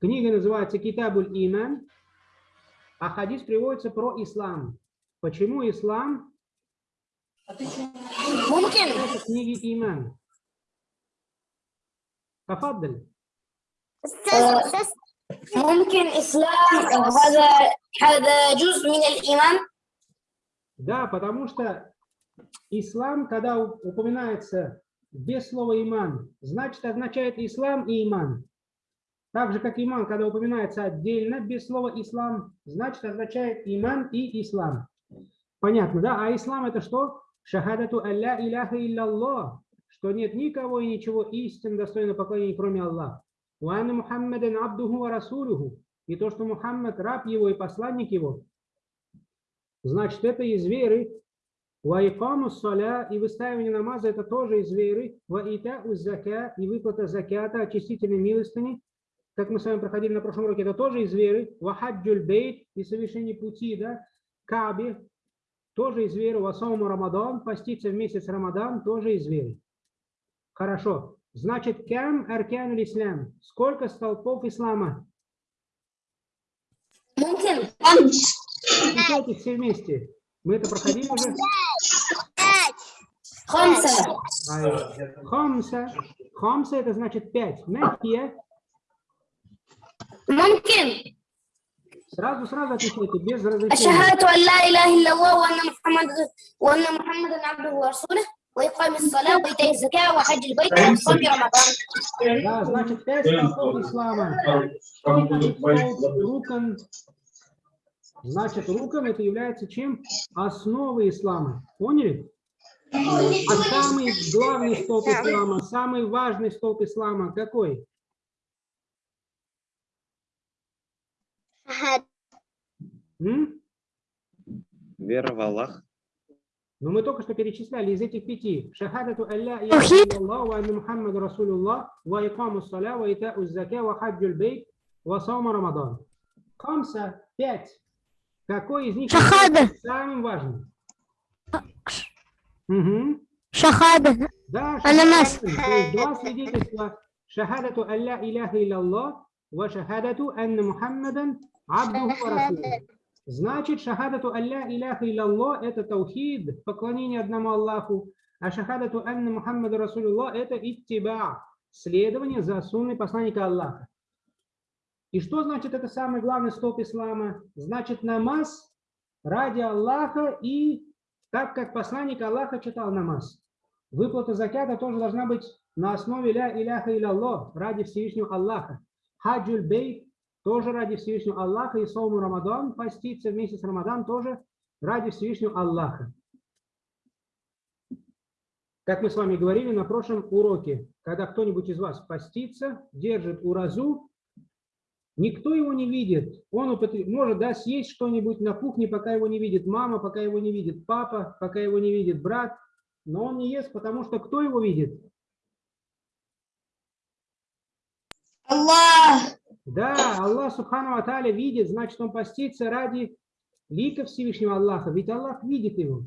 Книга называется Китабуль Иман, а хадис приводится про ислам. Почему ислам? ممكن Это книги Иман. Тафаддаль. ممكن إسلام هذا هذا جزء من الإيمان Да, потому что ислам, когда у- упоминается без слова иман, значит означает ислам и иман. Так же, как иман, когда упоминается отдельно, без слова ислам, значит означает иман и ислам. Понятно, да? А ислам это что? Шахадату алля иляха илляллах, что нет никого и ничего истин достойно поклонения, кроме Аллаха. Уанна Мухаммадан абдуху ва расулюху. И то, что Мухаммад раб его и посланник его, значит, это из веры. Ваикаму саля и выставление намаза это тоже из веры. Ваита зака и выплата закята, очистительной милостыни, как мы с вами проходили на прошлом уроке, это тоже из веры. Вахаджуль бейт и совершение пути, да, Каби, тоже из веры. Васауму Рамадан, поститься в месяц Рамадан, тоже из веры. Хорошо. Значит, кем аркян ислам? Сколько столпов ислама? Считайте все вместе. Мы это проходили уже? Пять. Хамса. Хамса. Хамса это значит пять. Нахия ممكن Сразу, сразу отвечайте, без разрешения. الشهادة أن لا إله إلا الله وأن محمد وأن محمدا عبده ورسوله وإقام الصلاة وإيتاء الزكاة وحج البيت وصوم رمضان Да, значит, пять столпов ислама. Рукан. Значит, рукан это является чем? Основой ислама. Поняли? А самый главный столб ислама, самый важный столб ислама какой? Вера в Аллах. Но ну, мы только что перечисляли из этих пяти. Шахадату Алла и Аллах, ва Мухаммаду Расулуллах, ва икаму саля, ва итау заке, ва хаджуль бейт, ва саума Рамадан. Камса, пять. Какой из них Шахада. самым важным? Угу. Шахада. Да, шахада. То есть два свидетельства. Шахадату Алла Иляха Иллаллах, ва шахадату Анна Мухаммадан абдуху. Значит, шахадату алля иляха илляллах – это таухид, поклонение одному Аллаху, а шахадату анна Мухаммада Расулуллах – это иттиба, следование за сунной посланника Аллаха. И что значит это самый главный столб ислама? Значит, намаз ради Аллаха и так, как посланник Аллаха читал намаз. Выплата закята тоже должна быть на основе ля иляха илляллах, ради Всевышнего Аллаха. Хаджуль бейт тоже ради Всевышнего Аллаха, и Сауму Рамадан, поститься в месяц Рамадан тоже ради Всевышнего Аллаха. Как мы с вами говорили на прошлом уроке, когда кто-нибудь из вас постится, держит уразу, никто его не видит. Он может да, съесть что-нибудь на кухне, пока его не видит мама, пока его не видит папа, пока его не видит брат, но он не ест, потому что кто его видит? Да, Аллах Субхану Аталя видит, значит, он постится ради лика Всевышнего Аллаха, ведь Аллах видит его.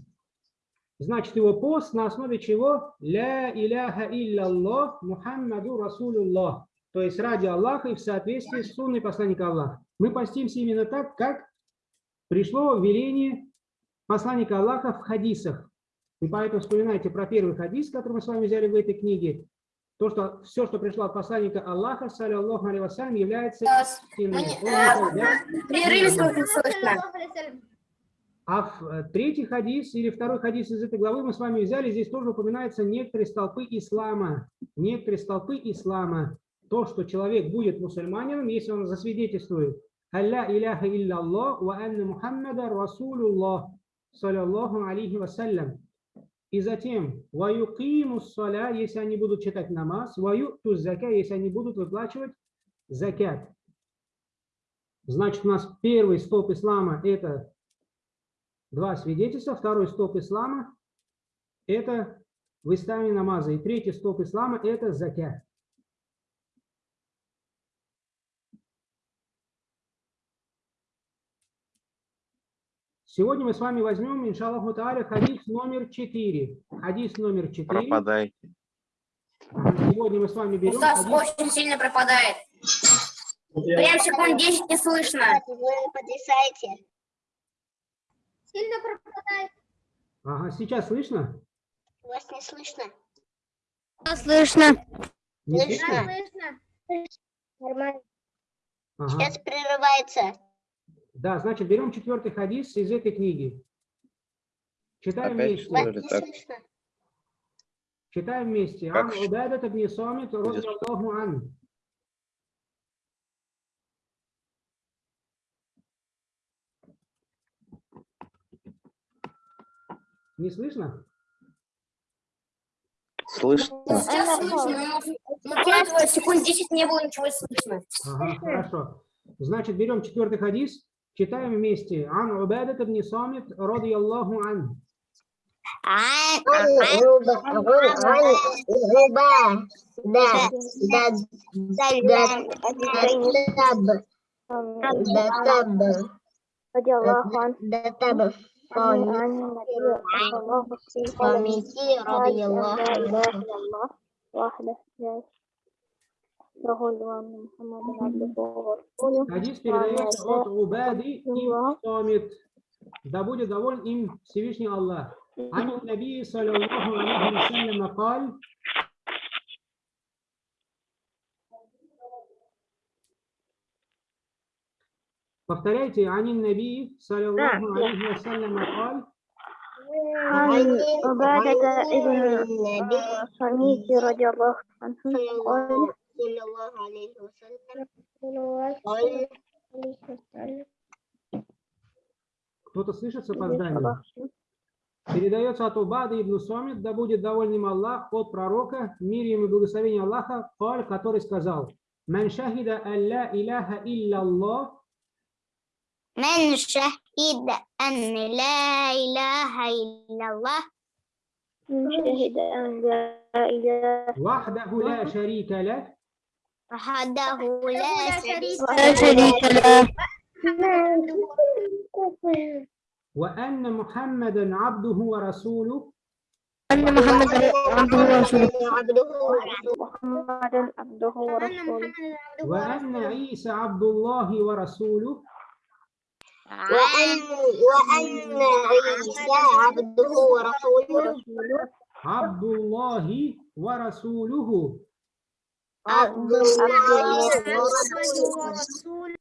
Значит, его пост на основе чего? Ля иляха илляллах Мухаммаду Расулуллах. То есть ради Аллаха и в соответствии с сунной посланника Аллаха. Мы постимся именно так, как пришло веление посланника Аллаха в хадисах. И поэтому вспоминайте про первый хадис, который мы с вами взяли в этой книге. То, что все, что пришло от посланника Аллаха, саллиллаху алейхи вассалям, является истиной. А в э, третий хадис или второй хадис из этой главы мы с вами взяли, здесь тоже упоминаются некоторые столпы ислама. Некоторые столпы ислама. То, что человек будет мусульманином, если он засвидетельствует «Алля иляха илляллах ва анна Мухаммада Расулуллах, саллиллаху алейхи вассалям». И затем «Ваюкиму саля», если они будут читать намаз, «Ваюкту зака», если они будут выплачивать закят. Значит, у нас первый столб ислама – это два свидетельства. Второй столб ислама – это выставление намаза. И третий столб ислама – это закят. Сегодня мы с вами возьмем, иншаллаху тааля, хадис номер 4. Хадис номер 4. Пропадайте. Сегодня мы с вами берем Устав хадис очень сильно пропадает. Прям секунд 10 не слышно. Вы потрясаете. Сильно пропадает. Ага, сейчас слышно? Вас не слышно. Слышно. Не Слышно. слышно? Нормально. Ага. Сейчас прерывается. Да, значит, берем четвертый хадис из этой книги. Читаем Опять вместе. так? Читаем вместе. Как Ан Убайдат ибн Самит, Будет. радиаллаху ан. Не слышно? Слышно? Сейчас слышно, но секунд 10 не было ничего слышно. Ага, хорошо. Значит, берем четвертый хадис, читаем вместе. Ан Убайдат ибн Самит, радиаллаху ан. رضي الله عنه عن عن النبي صلى الله عليه وسلم قال لا إله إلا الله وحده لا له وأن محمدا عبده ورسوله Хадис передается от Убади ибн Самит. Да будет доволен им Всевышний Аллах. عن النبي صلى الله عليه وسلم قال Повторяйте, عن النبي صلى الله عليه وسلم قال عن عبادة ابن صميت رضي الله عنه قال صلى الله عليه وسلم قال кто-то слышит с опозданием? Передается от Убады ибн Самит, да будет доволен им Аллах, от пророка, мир ему и благословение Аллаха, Каль, который сказал, «Ман шахида алла иляха илля Аллах, من شهد أن لا إله إلا الله من شهد أن لا إله وحده لا شريك له, وحده لا شريك. له. وأن محمدا عبده ورسوله, أن محمدا عبده ورسوله. عبده ورسوله. محمدا عبده ورسوله. وأن عيسى عبد الله ورسوله, وأن وأن عيسى عبده ورسوله. عبد الله ورسوله, عبد الله ورسوله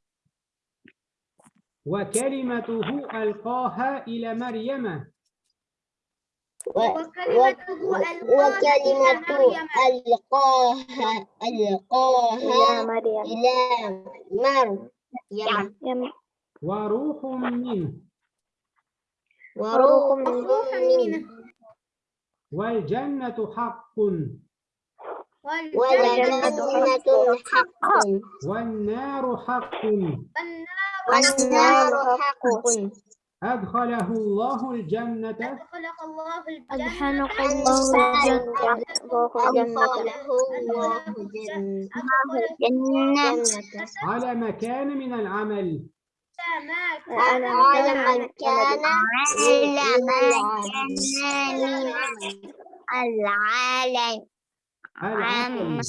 وكلمته ألقاها إلى مريم. وكلمته ألقاها إلى ألقاها مريم. إلى مريم. يم- وروح منه. وروح منه. والجنة حق. والجنة حق. والنار حق. والنار حق. أدخله الله الجنة. أدخلك الله الجنة الله الجنة أدخله الله الجنة على مكان من العمل. على مكان من كان العالم. العمل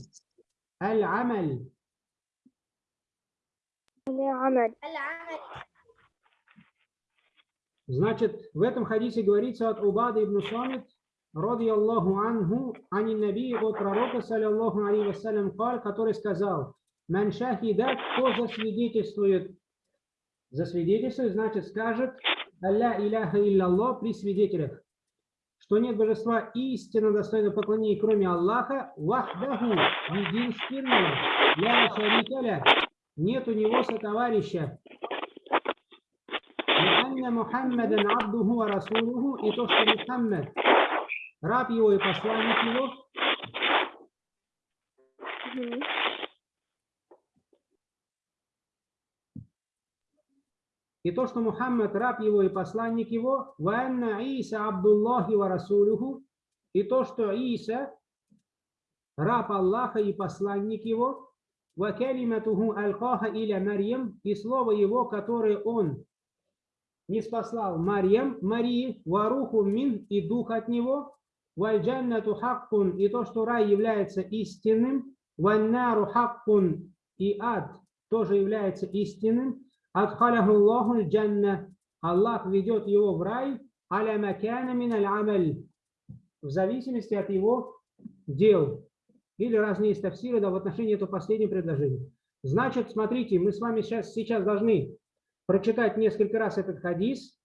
العمل عمل Значит, в этом хадисе говорится от Убады ибн Самит, ради Аллаху анху, ани наби от пророка, саллиллаху алейхи вассалям, каль, который сказал, «Ман шахида, кто засвидетельствует, засвидетельствует, значит, скажет, Алля иляха илляллах при свидетелях, что нет божества истинно достойно поклонения, кроме Аллаха, вахдаху, единственного, для шарикаля, нет у него сотоварища. Анна Мухаммадан Абдуху и то, что Мухаммад, раб его и посланник его, И то, что Мухаммад раб его и посланник его, ванна Иса Абдуллахи ва Расулюху, и то, что Иса раб Аллаха и посланник его, ва калиматуху алкаха иля Марьям, и слово его, которое он не спаслал Марьям, Марии, варуху мин и дух от него, вальджаннату хаккун, и то, что рай является истинным, ваннару хаккун, и ад тоже является истинным, Адхаляху Аллаху джанна. Аллах ведет его в рай. Аля макана мин аль В зависимости от его дел. Или разные есть тафсиры да, в отношении этого последнего предложения. Значит, смотрите, мы с вами сейчас, сейчас должны прочитать несколько раз этот хадис.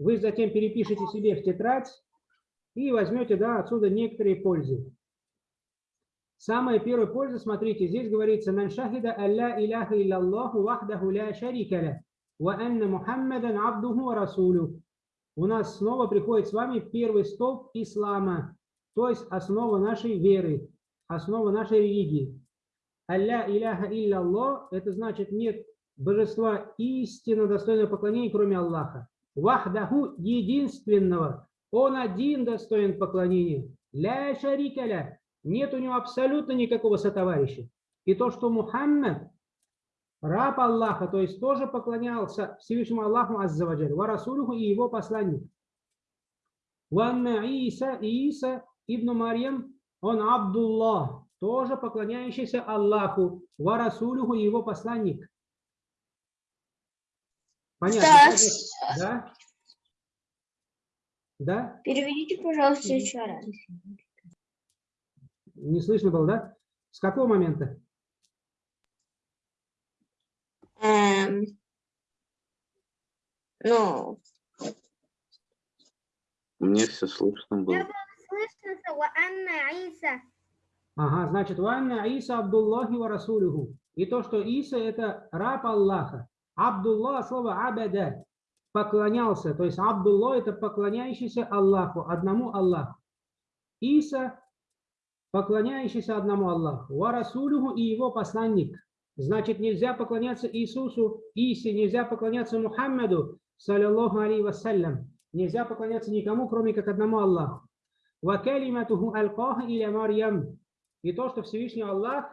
Вы затем перепишите себе в тетрадь и возьмете да, отсюда некоторые пользы. Самая первая польза, смотрите, здесь говорится «Ман шахида алла иляха иллаллаху вахдаху ля шарика ля, ва анна Мухаммадан абдуху расулю». У нас снова приходит с вами первый столб ислама, то есть основа нашей веры, основа нашей религии. Алля иляха иллаллах – это значит нет божества истинно достойного поклонения, кроме Аллаха. Вахдаху – единственного, он один достоин поклонения. Ля шарикаля нет у него абсолютно никакого сотоварища. И то, что Мухаммад, раб Аллаха, то есть тоже поклонялся Всевышнему Аллаху Аззаваджаль, ва Расулуху и его посланник. Ванна Иса, Иса ибн Марьям, он Абдуллах, тоже поклоняющийся Аллаху, ва Расулуху и его посланник. Понятно? Да? Да? Переведите, пожалуйста, еще раз. Не слышно было, да? С какого момента? Эм, ну, Мне все слышно было. Слышно, анна Иса. Ага, значит, ванна Иса Абдуллахи ва Расулюху. И то, что Иса это раб Аллаха. Абдуллах, слово абада, поклонялся. То есть Абдуллах это поклоняющийся Аллаху, одному Аллаху. Иса поклоняющийся одному Аллаху. Ва Расулюху и его посланник. Значит, нельзя поклоняться Иисусу, Исе, нельзя поклоняться Мухаммаду, саллиллаху алейhi вассалям. Нельзя поклоняться никому, кроме как одному Аллаху. Ва калиматуху алкаха иля Марьям. И то, что Всевышний Аллах,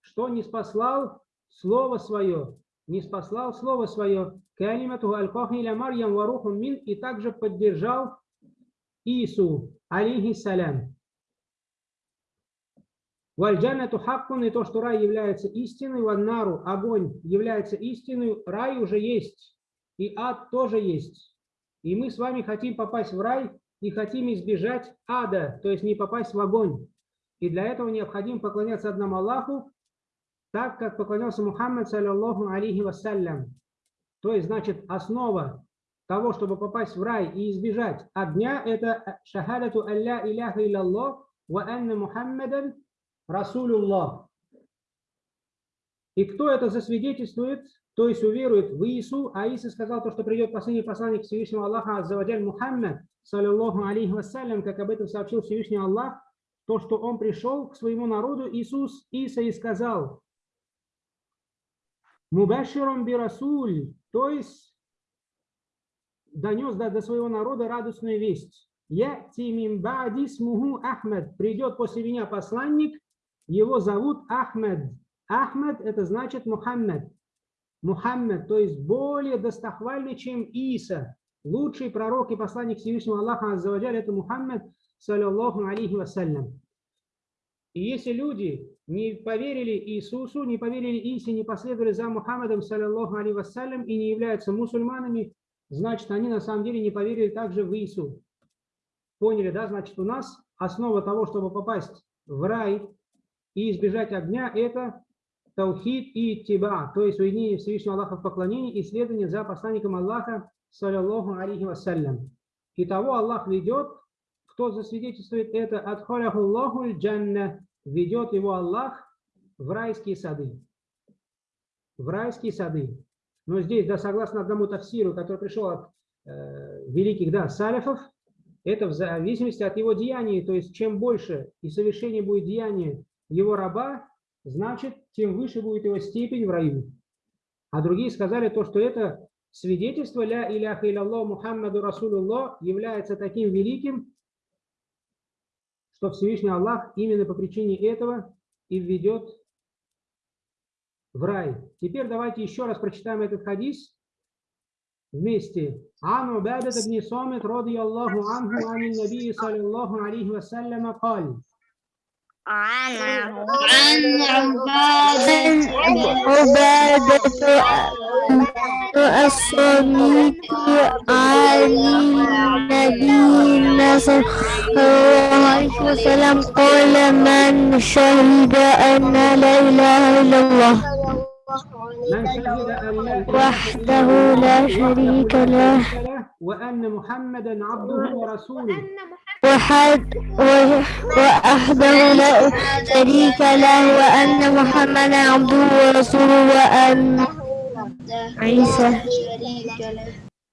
что не спаслал Слово Свое, не спаслал Слово Свое, калиматуху алкаха иля Марьям ва рухум мин, и также поддержал Ису, алейхиссалям. Вальджанату хаккун, и то, что рай является истиной, ваннару, огонь является истиной, рай уже есть, и ад тоже есть. И мы с вами хотим попасть в рай и хотим избежать ада, то есть не попасть в огонь. И для этого необходимо поклоняться одному Аллаху, так как поклонялся Мухаммад, саллиллаху алейхи вассалям. То есть, значит, основа того, чтобы попасть в рай и избежать огня, это шахадату алля иляха илляллах ва анна Мухаммадан Расулюллах. И кто это засвидетельствует, то есть уверует в Иису, а Иисус сказал то, что придет последний посланник Всевышнего Аллаха, Аззаваджаль Мухаммад, саллиллаху алейхи вассалям, как об этом сообщил Всевышний Аллах, то, что он пришел к своему народу, Иисус, Иса и сказал, Мубаширом би Расуль, то есть донес до, до своего народа радостную весть. Я тимим бади смугу Ахмед, придет после меня посланник, его зовут Ахмед. Ахмед это значит Мухаммед. Мухаммед, то есть более достохвальный, чем Иса. Лучший пророк и посланник Всевышнего Аллаха Аззаваджаль это Мухаммед, саллиллаху алейхи вассалям. И если люди не поверили Иисусу, не поверили Исе, не последовали за Мухаммедом, саллиллаху алейхи вассалям, и не являются мусульманами, значит, они на самом деле не поверили также в Иису. Поняли, да? Значит, у нас основа того, чтобы попасть в рай, и избежать огня – это таухид и тиба, то есть уединение Всевышнего Аллаха в поклонении и следование за посланником Аллаха, саллиллаху алейхи вассалям. И того Аллах ведет, кто засвидетельствует это, адхаляхуллаху джанна, ведет его Аллах в райские сады. В райские сады. Но здесь, да, согласно одному тафсиру, который пришел от э, великих, да, салифов, это в зависимости от его деяний, то есть чем больше и совершение будет деяния его раба, значит, тем выше будет его степень в раю. А другие сказали то, что это свидетельство «Ля иляха иляллах Мухаммаду Расулуллах» является таким великим, что Всевышний Аллах именно по причине этого и введет в рай. Теперь давайте еще раз прочитаем этот хадис вместе. Ану Убадат ибн Сомит, роди Аллаху анху, анин набии, саллиллаху алейхи вассаляма, каль. عن عن عبادة عبادة الصميت عن النبي صلى الله عليه وسلم قال من شهد أن لا إله إلا الله من شهد أن لا إله وحده إلا الله لا شريك له وأن محمدا عبده ورسوله وحد وحده لا شريك له وأن محمدا عبده ورسوله وأن عيسى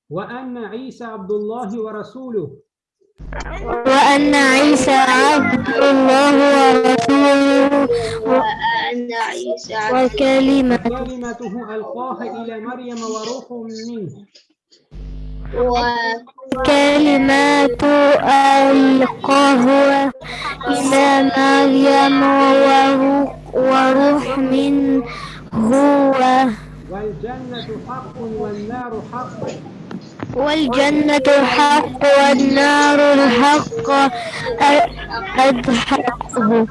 وأن عيسى عبد الله ورسوله. وأن عيسى عبد الله ورسوله. وكلمة كلمته ألقاها إلى مريم وروح منه. كلمات ألقاه إلى مريم وروح, هو والجنة حق والنار حق والجنة الحق والنار الحق أدحقه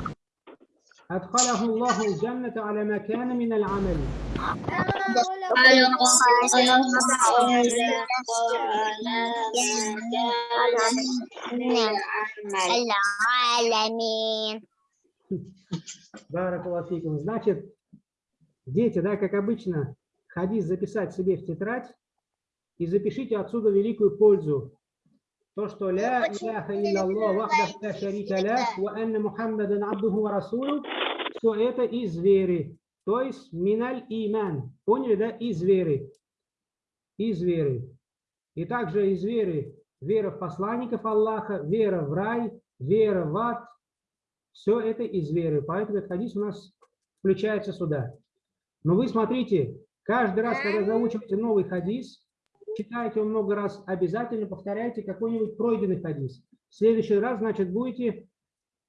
أدخله الله الجنة على ما كان من العمل العالمين Барак фикум. Значит, дети, да, как обычно, хадис записать себе в тетрадь и запишите отсюда великую пользу. то, что ля иляха илляллах вахдах ля шарика лях ва анна мухаммадан абдуху ва расулу, все это из веры. То есть миналь иман. Поняли, да? Из веры. Из веры. И также из веры вера в посланников Аллаха, вера в рай, вера в ад. Все это из веры. Поэтому этот хадис у нас включается сюда. Но вы смотрите, каждый раз, когда заучиваете новый хадис, читайте его много раз, обязательно повторяйте какой-нибудь пройденный хадис. В следующий раз, значит, будете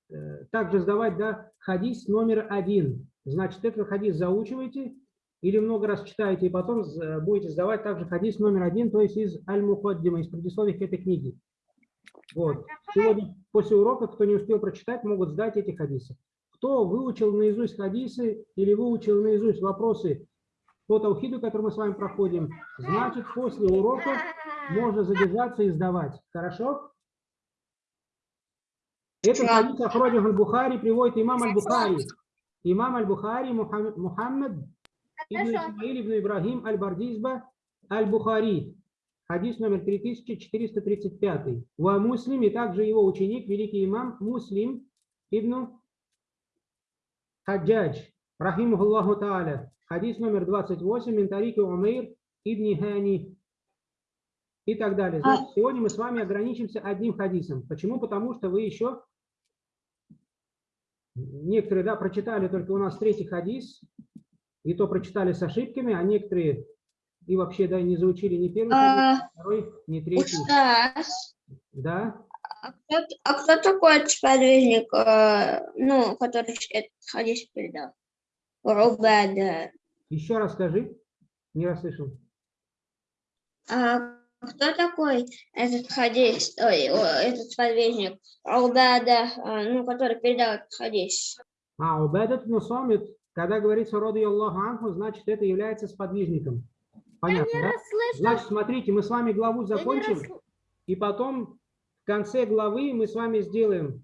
э, также сдавать да, хадис номер один. Значит, этот хадис заучиваете или много раз читаете, и потом з- будете сдавать также хадис номер один, то есть из Аль-Мухаддима, из предисловия к этой книге. Вот. Сегодня после урока, кто не успел прочитать, могут сдать эти хадисы. Кто выучил наизусть хадисы или выучил наизусть вопросы по таухиду, который мы с вами проходим, значит, после урока можно задержаться и сдавать. Хорошо? Этот хадис Ахроджах аль-Бухари приводит имам аль-Бухари. Имам аль-Бухари Мухам- Мухаммад ибн Исмаиль ибн Ибрагим аль-Бардизба аль-Бухари. Хадис номер 3435. Ва Муслим и также его ученик, великий имам Муслим ибн Хаджадж, рахимахуллаху та'аля. Хадис номер 28, Ментарики Умейр ибн Хани. И так далее. Значит, сегодня мы с вами ограничимся одним хадисом. Почему? Потому что вы еще, некоторые, да, прочитали только у нас третий хадис, и то прочитали с ошибками, а некоторые и вообще, да, не заучили ни первый хадис, ни второй, ни третий. Да? а кто, а кто такой сподвижник, э, ну, который этот хадис передал? Рубада. Еще раз скажи. Не расслышал. А кто такой этот хадис, ой, этот сподвижник? Рубада, э, ну, который передал этот хадис. А, Убайдат ибн Самит, когда говорится роды Аллаху Анху, значит, это является сподвижником. Понятно, да? Значит, смотрите, мы с вами главу закончим, и потом в конце главы мы с вами сделаем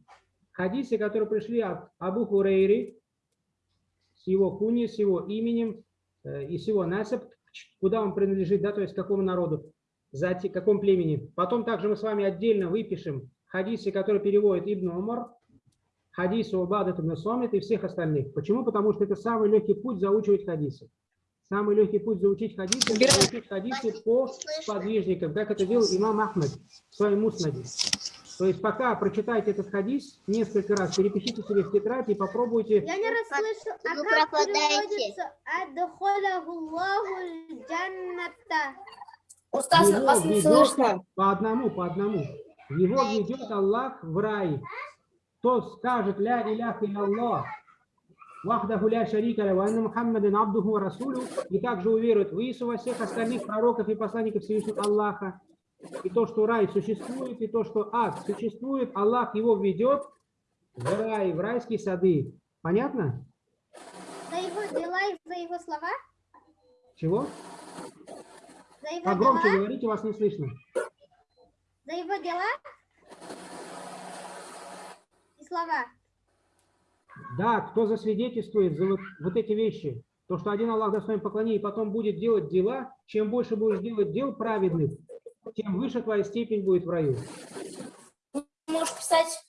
хадисы, которые пришли от Абу Хурейри, с его куни, с его именем э, и с его насып, куда он принадлежит, да, то есть какому народу, за те- каком племени. Потом также мы с вами отдельно выпишем хадисы, которые переводит Ибн Умар, хадисы Убадат ибн Сомит и всех остальных. Почему? Потому что это самый легкий путь заучивать хадисы. Самый легкий путь заучить хадисы, заучить хадисы по сподвижникам, как это делал имам Ахмад в своем муснаде. То есть пока прочитайте этот хадис несколько раз, перепишите себе в тетрадь и попробуйте. Я не расслышала. А Вы как переводится? Адхаляху Аллаху джанната. Устас, вас не слышно. по одному, по одному. Его ведет Аллах в рай. Кто скажет ля иляха Аллах, вахдаху ля шарика ля, ва анна Мухаммадан абдуху расулю, и также уверует в Иису во всех остальных пророков и посланников Всевышнего Аллаха, и то, что рай существует, и то, что ад существует, Аллах его ведет в рай, в райские сады. Понятно? За его дела и за его слова? Чего? За его Погромче дела? говорите, вас не слышно. За его дела? И слова. Да, кто засвидетельствует за вот, вот эти вещи, то, что один Аллах достоин поклонения, и потом будет делать дела, чем больше будешь делать дел праведных, тем выше твоя степень будет в раю. Можешь писать.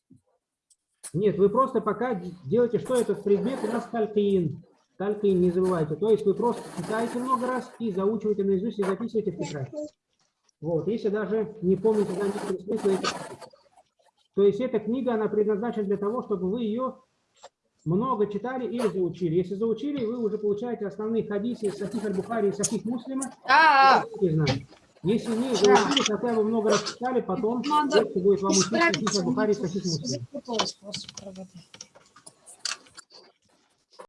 Нет, вы просто пока делаете, что этот предмет у нас талькин. Талькин, не забывайте. То есть вы просто читаете много раз и заучиваете наизусть и записываете в тетрадь. Вот, если даже не помните да, некоторые смыслы. То есть эта книга, она предназначена для того, чтобы вы ее много читали или заучили. Если заучили, вы уже получаете основные хадисы из Сахих Аль-Бухари и Сахих Муслима. Да. Не заучили, хотя бы много раз читали, потом будет вам учить Сахих Аль-Бухари и Сахих